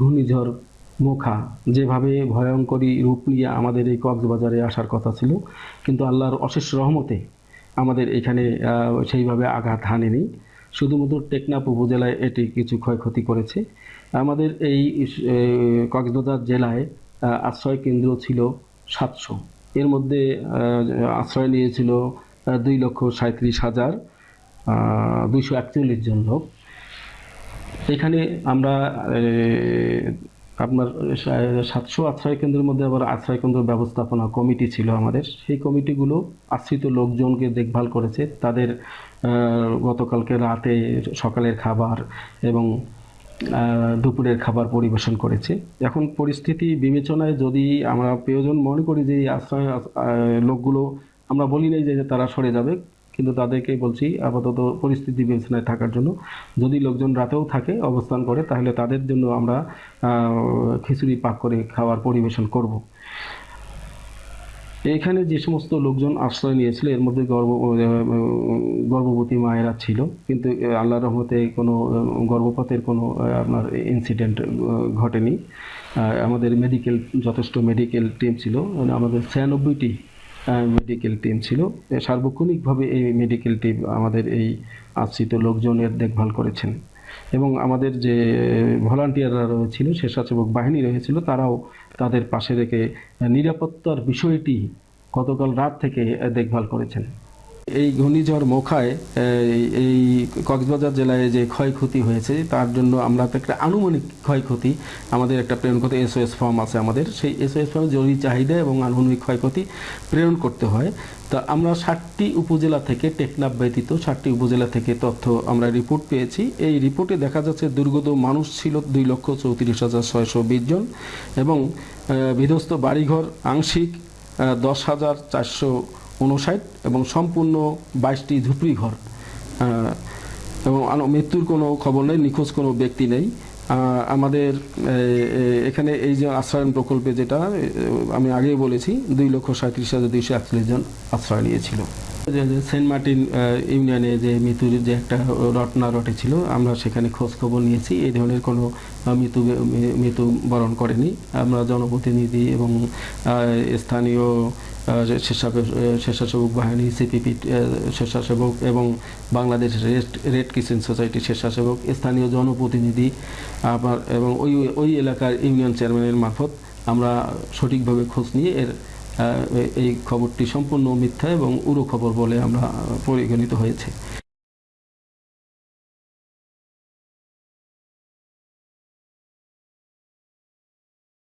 ঘূর্ণিঝড় মোখা যেভাবে ভয়ঙ্করী রূপ নিয়ে আমাদের এই কক্সবাজারে আসার কথা ছিল, কিন্তু আল্লাহর অশেষ রহমতে আমাদের এখানে সেইভাবে আঘাত হানেনি। শুধুমাত্র টেকনাফ উপজেলায় এটি কিছু ক্ষয়ক্ষতি করেছে। আমাদের এই কক্সবাজার জেলায় আশ্রয় কেন্দ্র ছিল সাতশো। এর মধ্যে আশ্রয় নিয়েছিল দুই লক্ষ সাঁত্রিশ হাজার দুইশো একচল্লিশ জন লোক। এখানে আমরা আপনার সাতশো আশ্রয় কেন্দ্রের মধ্যে আবার আশ্রয় কেন্দ্র ব্যবস্থাপনা কমিটি ছিল আমাদের। সেই কমিটিগুলো আশ্রিত লোকজনকে দেখভাল করেছে। তাদের গতকালকে রাতে সকালের খাবার এবং দুপুরের খাবার পরিবেশন করেছে। এখন পরিস্থিতি বিবেচনায় যদি আমরা প্রয়োজন মনে করি যে আশ্রয় লোকগুলো, আমরা বলি নাই যে তারা সরে যাবে কিন্তু তাদেরকে বলছি আপাতত পরিস্থিতি বিবেচনায় থাকার জন্য। যদি লোকজন রাতেও থাকে অবস্থান করে তাহলে তাদের জন্য আমরা খিচুড়ি পাক করে খাওয়ার পরিবেশন করব। এখানে যে সমস্ত লোকজন আশ্রয় নিয়েছিল এর মধ্যে গর্ভ গর্ভবতী মায়েরা ছিল। কিন্তু আহ, আল্লাহর রহমতে কোনো গর্ভপাতের কোনো আপনার ইনসিডেন্ট ঘটেনি। আমাদের মেডিকেল যথেষ্ট মেডিকেল টিম ছিল। মানে আমাদের ছিয়ানব্বইটি মেডিকেল টিম ছিল। সার্বক্ষণিকভাবে এই মেডিকেল টিম আমাদের এই আশ্রিত লোকজনের দেখভাল করেছেন। এবং আমাদের যে ভলান্টিয়াররা রয়েছিল স্বেচ্ছাসেবক বাহিনী রয়েছিল, তারাও তাদের পাশে রেখে নিরাপত্তার বিষয়টি গতকাল রাত থেকে দেখভাল করেছেন। এই ঘূর্ণিঝড় মোখায় এই- কক্সবাজার জেলায় যে ক্ষয়ক্ষতি হয়েছে, তার জন্য আমরা তো একটা আনুমানিক ক্ষয়ক্ষতি, আমাদের একটা প্রেরণ করতে এসওএস ফর্ম আছে আমাদের, সেই এসওএস ফর্মে জরুরি চাহিদা এবং আনুমানিক ক্ষয়ক্ষতি প্রেরণ করতে হয়। তা আমরা ষাটটি উপজেলা থেকে টেকনাফ ব্যতীত ষাটটি উপজেলা থেকে তথ্য আমরা রিপোর্ট পেয়েছি। এই রিপোর্টে দেখা যাচ্ছে দুর্গত মানুষ ছিল দুই লক্ষ চৌত্রিশ হাজার ছয়শো বিশ জন এবং বিধ্বস্ত বাড়িঘর আংশিক দশ হাজার চারশো উনষাট এবং সম্পূর্ণ বাইশটি ঝুপড়ি ঘর। এবং মৃত্যুর কোনো খবর নেই, নিখোঁজ কোনো ব্যক্তি নেই। আমাদের এখানে এই যে আশ্রয়ন প্রকল্পে যেটা আমি আগেই বলেছি, দুই লক্ষ সাঁত্রিশ হাজার দুইশো একচল্লিশ জন আশ্রয় নিয়েছিল। সেন্ট মার্টিন ইউনিয়নে যে মৃত্যুর যে একটা রটনা রটে ছিল আমরা সেখানে খোঁজ খবর নিয়েছি। এই ধরনের কোনো মৃত্যু, মৃ- মৃত্যু বরণ করেনি। আমরা জনপ্রতিনিধি এবং স্থানীয় স্বেচ্ছাসেবক বাহিনী সিপিপি স্বেচ্ছাসেবক এবং Bangladesh red red kitchen society স্বেচ্ছাসেবক, স্থানীয় জনপ্রতিনিধি আবার এবং ওই ওই এলাকার ইউনিয়ন চেয়ারম্যানের মারফত আমরা সঠিকভাবে খোঁজ নিয়ে এর এই খবরটি সম্পূর্ণ মিথ্যা এবং উড়ো খবর বলে আমরা পরিগণিত হয়েছে।